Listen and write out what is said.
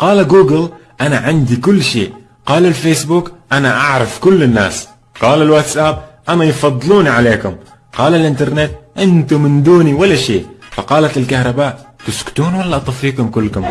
قال جوجل أنا عندي كل شيء. قال الفيسبوك أنا أعرف كل الناس. قال الواتساب أنا يفضلوني عليكم. قال الإنترنت أنتم من دوني ولا شيء. فقالت الكهرباء تسكتون ولا أطفيكم كلكم؟